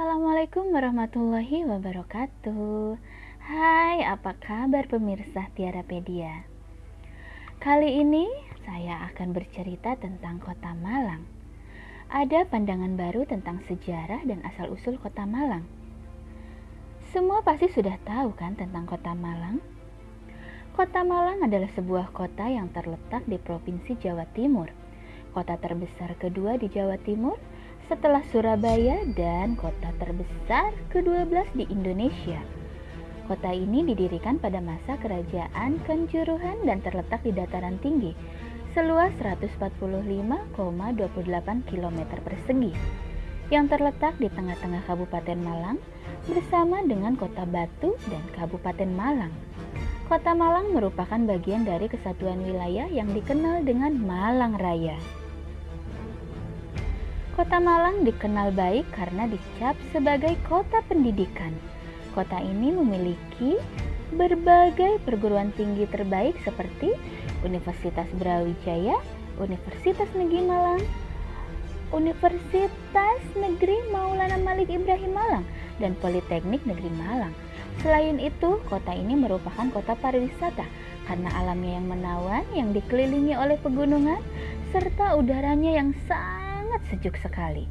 Assalamualaikum warahmatullahi wabarakatuh. Hai apa kabar pemirsa Tiarapedia? Kali ini saya akan bercerita tentang kota Malang. Ada pandangan baru tentang sejarah dan asal-usul kota Malang. Semua pasti sudah tahu kan tentang kota Malang? Kota Malang adalah sebuah kota yang terletak di Provinsi Jawa Timur. Kota terbesar kedua di Jawa Timur setelah Surabaya dan kota terbesar ke-12 di Indonesia. Kota ini didirikan pada masa kerajaan Kanjuruhan dan terletak di dataran tinggi, seluas 145,28 km persegi, yang terletak di tengah-tengah Kabupaten Malang bersama dengan Kota Batu dan Kabupaten Malang. Kota Malang merupakan bagian dari kesatuan wilayah yang dikenal dengan Malang Raya. Kota Malang dikenal baik karena dicap sebagai kota pendidikan. Kota ini memiliki berbagai perguruan tinggi terbaik seperti Universitas Brawijaya, Universitas Negeri Malang, Universitas Negeri Maulana Malik Ibrahim Malang, dan Politeknik Negeri Malang. Selain itu, kota ini merupakan kota pariwisata karena alamnya yang menawan yang dikelilingi oleh pegunungan serta udaranya yang sangat sangat sejuk sekali.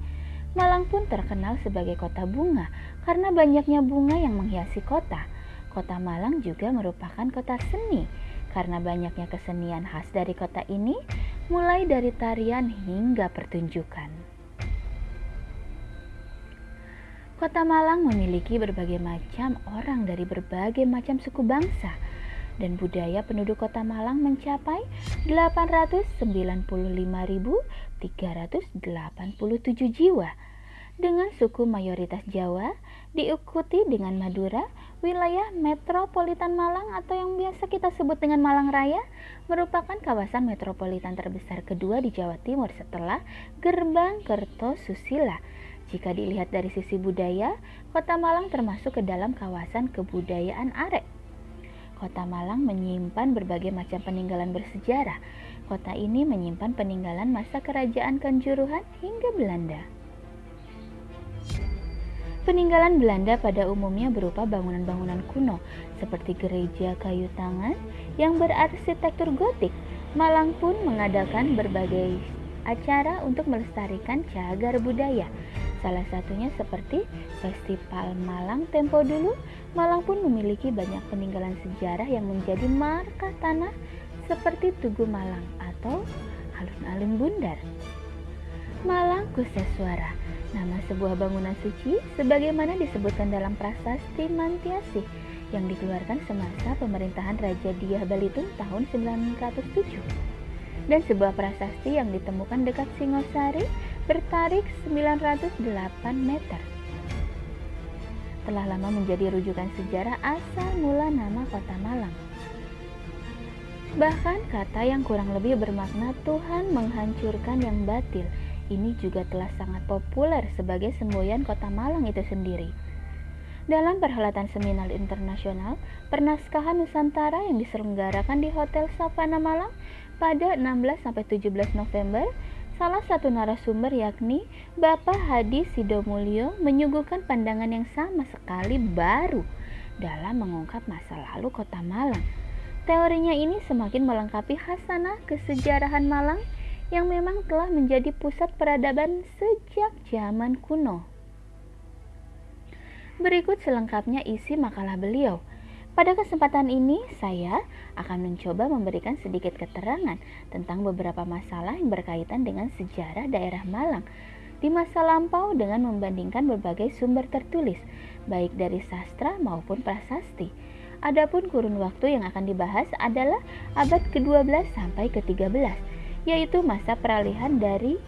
Malang pun terkenal sebagai kota bunga karena banyaknya bunga yang menghiasi kota. Kota Malang juga merupakan kota seni karena banyaknya kesenian khas dari kota ini, mulai dari tarian hingga pertunjukan. Kota Malang memiliki berbagai macam orang dari berbagai macam suku bangsa dan budaya penduduk kota Malang mencapai 895.387 jiwa dengan suku mayoritas Jawa diikuti dengan Madura, wilayah metropolitan Malang atau yang biasa kita sebut dengan Malang Raya merupakan kawasan metropolitan terbesar kedua di Jawa Timur setelah Gerbang Kertosusila. Jika dilihat dari sisi budaya, kota Malang termasuk ke dalam kawasan kebudayaan Arek Kota Malang menyimpan berbagai macam peninggalan bersejarah. Kota ini menyimpan peninggalan masa kerajaan Kanjuruhan hingga Belanda. Peninggalan Belanda pada umumnya berupa bangunan-bangunan kuno seperti gereja kayu tangan yang berarsitektur gotik. Malang pun mengadakan berbagai acara untuk melestarikan cagar budaya. Salah satunya seperti Festival Malang Tempo dulu, Malang pun memiliki banyak peninggalan sejarah yang menjadi marka tanah seperti Tugu Malang atau alun-alun Bundar. Malang Kuseswara, nama sebuah bangunan suci sebagaimana disebutkan dalam prasasti Mantiasi yang dikeluarkan semasa pemerintahan Raja Diah Balitung tahun 907 dan sebuah prasasti yang ditemukan dekat Singosari bertarik 908 meter. Telah lama menjadi rujukan sejarah asal mula nama kota Malang. Bahkan kata yang kurang lebih bermakna Tuhan menghancurkan yang batil ini juga telah sangat populer sebagai semboyan kota Malang itu sendiri. Dalam perhelatan seminar internasional Pernaskahan Nusantara yang diselenggarakan di Hotel Savana Malang pada 16-17 November, salah satu narasumber yakni Bapak Hadi Sidomulyo menyuguhkan pandangan yang sama sekali baru dalam mengungkap masa lalu kota Malang. Teorinya ini semakin melengkapi hasanah kesejarahan Malang yang memang telah menjadi pusat peradaban sejak zaman kuno. Berikut selengkapnya isi makalah beliau. Pada kesempatan ini, saya akan mencoba memberikan sedikit keterangan tentang beberapa masalah yang berkaitan dengan sejarah daerah Malang di masa lampau dengan membandingkan berbagai sumber tertulis, baik dari sastra maupun prasasti. Adapun kurun waktu yang akan dibahas adalah abad ke-12 sampai ke-13, yaitu masa peralihan dari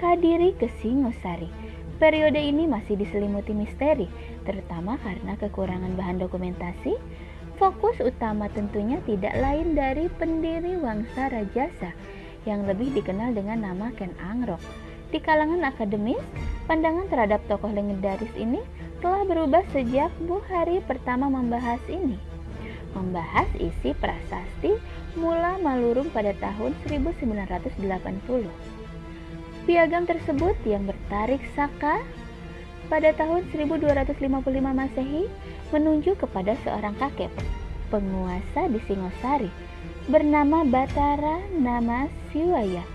Kadiri ke Singosari. Periode ini masih diselimuti misteri, terutama karena kekurangan bahan dokumentasi, Fokus utama tentunya tidak lain dari pendiri Wangsa Rajasa yang lebih dikenal dengan nama Ken Angrok. Di kalangan akademis, pandangan terhadap tokoh legendaris ini telah berubah sejak Bu Hari pertama membahas ini. Membahas isi prasasti Mula Malurung pada tahun 1980. Piagam tersebut yang bertarik saka pada tahun 1255 Masehi menunjuk kepada seorang kakek penguasa di Singosari bernama Batara Nama Siwaya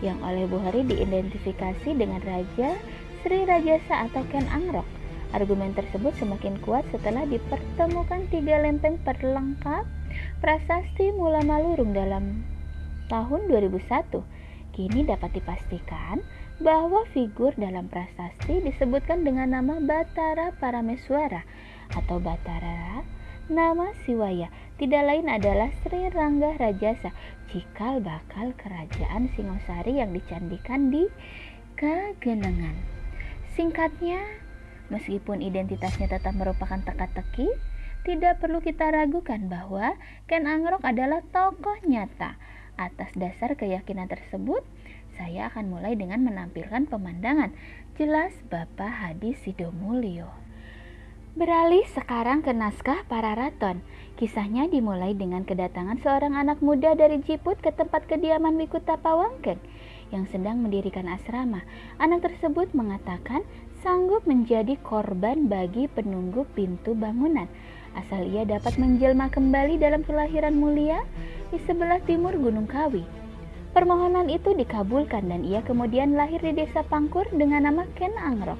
yang oleh Buhari diidentifikasi dengan Raja Sri Rajasa atau Ken Angrok. Argumen tersebut semakin kuat setelah dipertemukan tiga lempeng perlengkap prasasti Mula Malurung dalam tahun 2001 Kini dapat dipastikan bahwa figur dalam prasasti disebutkan dengan nama Batara Parameswara atau Batara nama Siwaya tidak lain adalah Sri Rangga Rajasa cikal bakal kerajaan Singosari yang dicandikan di Kagenangan. Singkatnya, meskipun identitasnya tetap merupakan teka-teki, tidak perlu kita ragukan bahwa Ken Angrok adalah tokoh nyata Atas dasar keyakinan tersebut, saya akan mulai dengan menampilkan pemandangan jelas Bapak Hadi Sidomulyo. Beralih sekarang ke naskah para raton. Kisahnya dimulai dengan kedatangan seorang anak muda dari Jiput ke tempat kediaman Wikuta Pawangkeng yang sedang mendirikan asrama. Anak tersebut mengatakan sanggup menjadi korban bagi penunggu pintu bangunan asal ia dapat menjelma kembali dalam kelahiran mulia di sebelah timur Gunung Kawi. Permohonan itu dikabulkan dan ia kemudian lahir di desa Pangkur dengan nama Ken Angrok.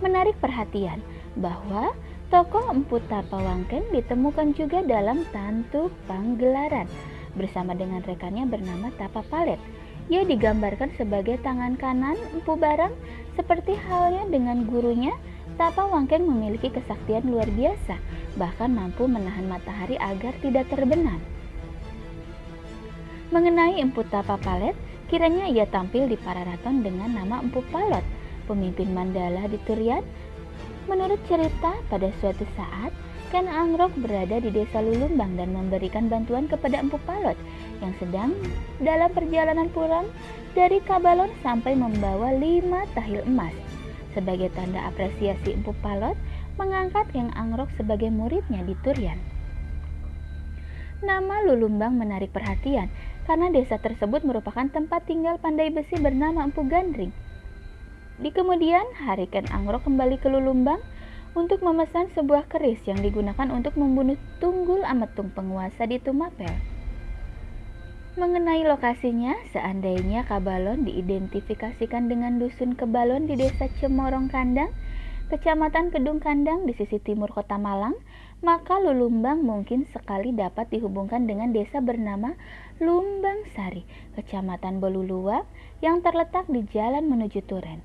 Menarik perhatian bahwa tokoh Empu Tapa Wangken ditemukan juga dalam Tantu Panggelaran bersama dengan rekannya bernama Tapa Palet. Ia digambarkan sebagai tangan kanan Empu Barang seperti halnya dengan gurunya Tapa Wangken memiliki kesaktian luar biasa, bahkan mampu menahan matahari agar tidak terbenam. Mengenai Empu Tapa Palet, kiranya ia tampil di Pararaton dengan nama Empu Palot, pemimpin Mandala di Turian. Menurut cerita, pada suatu saat, Ken Angrok berada di desa Lulumbang dan memberikan bantuan kepada Empu Palot yang sedang dalam perjalanan pulang dari Kabalon sampai membawa lima tahil emas. Sebagai tanda apresiasi Empu Palot, mengangkat Keng Angrok sebagai muridnya di Turian. Nama Lulumbang menarik perhatian karena desa tersebut merupakan tempat tinggal pandai besi bernama Empu Gandring. Di kemudian hari Ken Angrok kembali ke Lulumbang untuk memesan sebuah keris yang digunakan untuk membunuh Tunggul Ametung penguasa di Tumapel. Mengenai lokasinya, seandainya Kabalon diidentifikasikan dengan dusun Kebalon di desa Cemorong Kandang, kecamatan Kedung Kandang di sisi timur kota Malang, maka Lulumbang mungkin sekali dapat dihubungkan dengan desa bernama Lumbang Sari, kecamatan Boluluwa yang terletak di jalan menuju Turen.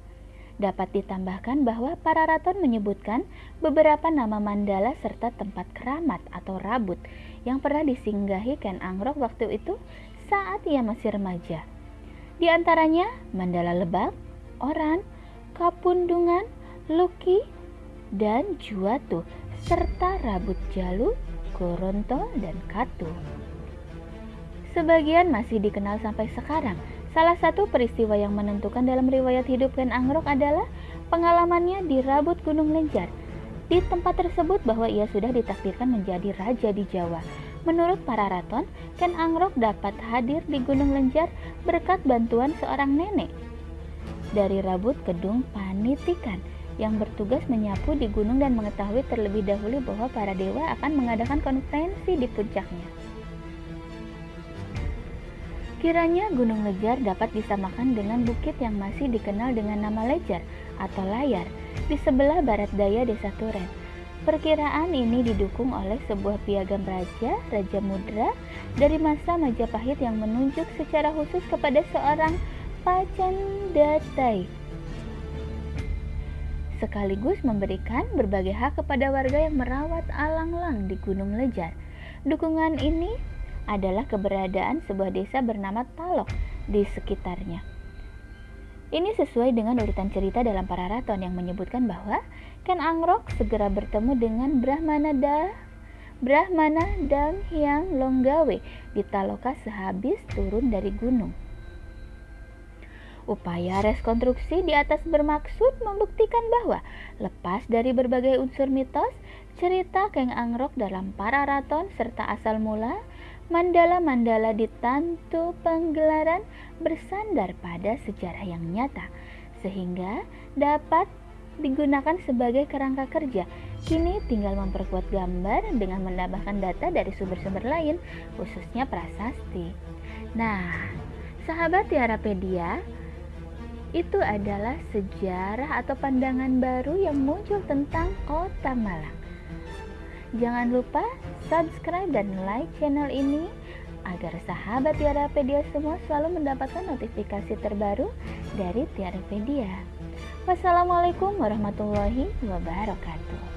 Dapat ditambahkan bahwa para raton menyebutkan beberapa nama mandala serta tempat keramat atau rabut yang pernah disinggahi Ken Angrok waktu itu saat ia masih remaja. Di antaranya Mandala Lebak, Oran, Kapundungan, Luki, dan Juatu, serta Rabut Jalu, Goronto, dan Katu. Sebagian masih dikenal sampai sekarang. Salah satu peristiwa yang menentukan dalam riwayat hidup Ken Angrok adalah pengalamannya di Rabut Gunung Lenjar. Di tempat tersebut bahwa ia sudah ditakdirkan menjadi raja di Jawa. Menurut para raton, Ken Angrok dapat hadir di Gunung Lenjar berkat bantuan seorang nenek. Dari Rabut Kedung Panitikan yang bertugas menyapu di gunung dan mengetahui terlebih dahulu bahwa para dewa akan mengadakan konferensi di puncaknya. Kiranya Gunung Lejar dapat disamakan dengan bukit yang masih dikenal dengan nama Lejar atau Layar di sebelah barat daya desa Turen Perkiraan ini didukung oleh sebuah piagam raja, Raja Mudra, dari masa Majapahit yang menunjuk secara khusus kepada seorang Pacandatai. Sekaligus memberikan berbagai hak kepada warga yang merawat alang-lang di Gunung Lejar. Dukungan ini adalah keberadaan sebuah desa bernama Talok di sekitarnya. Ini sesuai dengan urutan cerita dalam para raton yang menyebutkan bahwa Ken Angrok segera bertemu dengan Brahmana da Brahmana dan Hyang Longgawe di Taloka sehabis turun dari gunung. Upaya rekonstruksi di atas bermaksud membuktikan bahwa lepas dari berbagai unsur mitos, cerita Keng Angrok dalam para raton serta asal mula, mandala-mandala di tantu penggelaran bersandar pada sejarah yang nyata, sehingga dapat digunakan sebagai kerangka kerja. Kini tinggal memperkuat gambar dengan menambahkan data dari sumber-sumber lain, khususnya prasasti. Nah, sahabat Tiarapedia, itu adalah sejarah atau pandangan baru yang muncul tentang Kota Malang. Jangan lupa subscribe dan like channel ini agar sahabat Tiarapedia semua selalu mendapatkan notifikasi terbaru dari Tiarapedia. Wassalamualaikum warahmatullahi wabarakatuh.